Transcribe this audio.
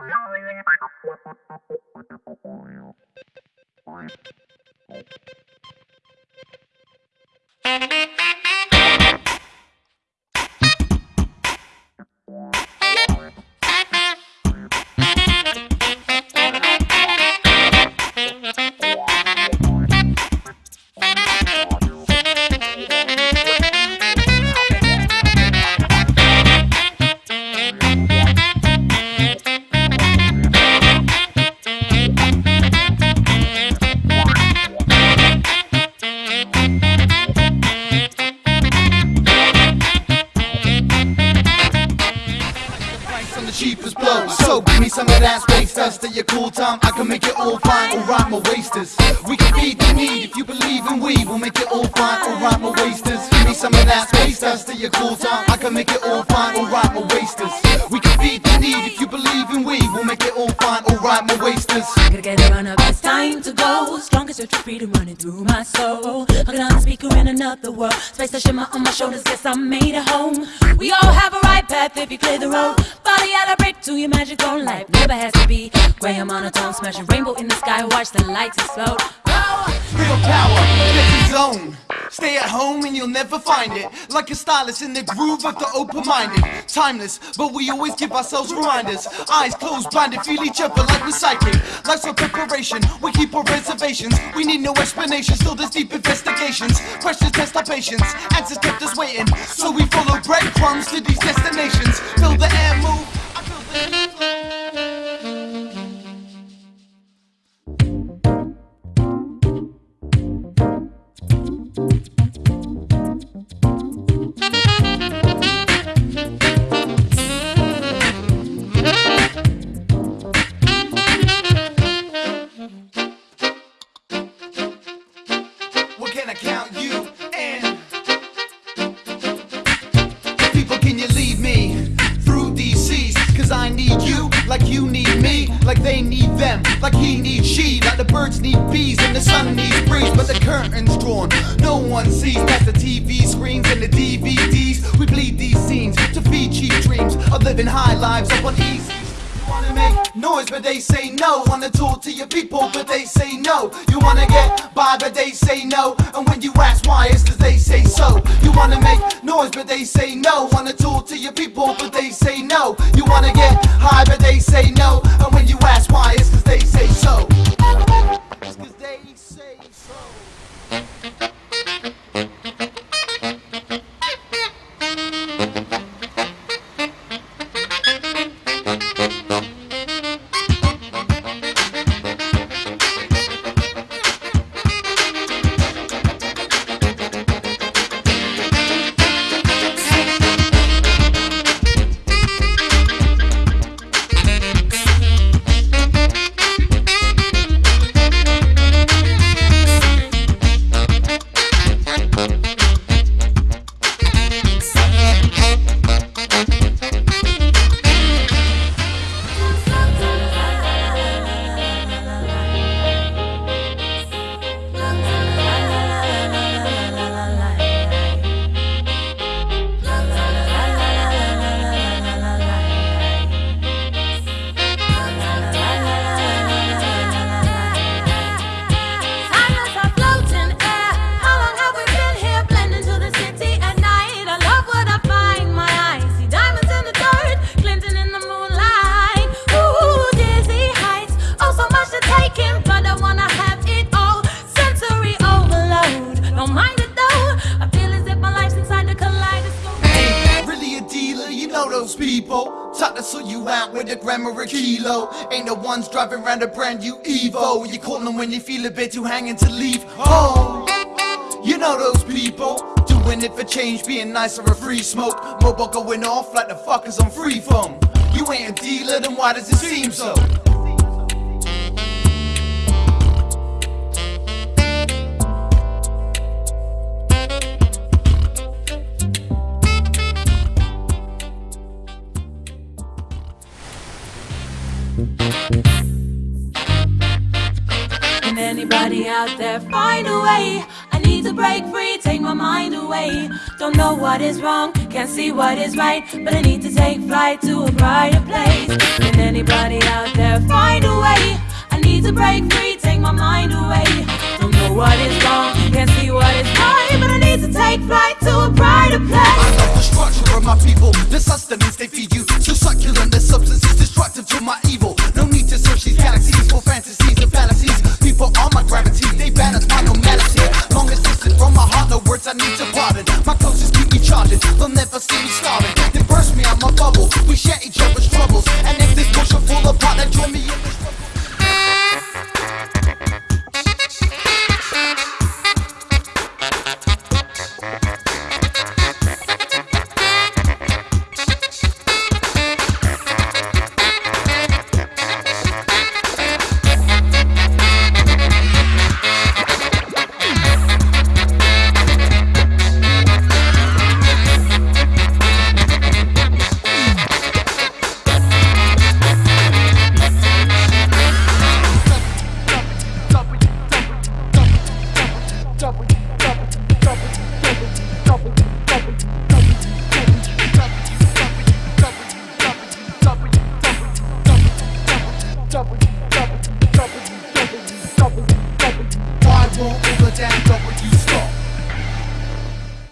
me some of that space your cool time. I can make it all fine. Alright, my wasters. We can feed the need if you believe in we. We'll make it all fine. Alright, my wasters. Give me some of that space dust at your cool time. I can make it all fine. Alright, my wasters. We can feed the need if you believe in we. We'll make it all fine. Alright, my wasters. Gotta get it run up, it's time to go. Strongest search for freedom running through my soul. Hugging on a speaker in another world. Space to shimmer on my shoulders, guess I made it home. We all have a right path if you clear the road. Body out a break to your magic own life. Never has to be gray and monotone. Smashing rainbow in the sky, watch the lights explode. Real power, get his own. Stay at home and you'll never find it. Like a stylist in the groove of the open minded. Timeless, but we always give ourselves reminders. Eyes closed, blinded, feel each other like we're psychic. Life's a preparation, we keep our reservations. We need no explanation, still there's deep investigations. Questions test our patience, answers kept us waiting. So we follow breadcrumbs to these destinations. Feel the air move. Need bees and the sun needs breeze. But the curtain's drawn, no one sees past the TV screens and the DVDs. We bleed these scenes to feed cheap dreams of living high lives up on easy. Wanna make noise, but they say no. Wanna talk to your people, but they say no. You wanna get by, but they say no. And when you ask why, it's cause they say so. You wanna make noise, but they say no. Wanna talk to your people, but they say no. You wanna get high, but they say no. And when you ask why, it's cause they say so. Those people. Taught to sort you out with a gram or a kilo. Ain't the ones driving around a brand new Evo. You call them when you feel a bit too hanging to leave home. You know those people. Doing it for change, being nice or a free smoke. Mobile going off like the fuckers on free phone. You ain't a dealer, then why does it seem so? Anybody out there find a way? I need to break free, take my mind away. Don't know what is wrong, can't see what is right, but I need to take flight to a brighter place. Can anybody out there find a way? I need to break free, take my mind away. Don't know what is wrong, can't see what is right, but I need to take flight to a brighter place. I love the structure of my people, the sustenance they feed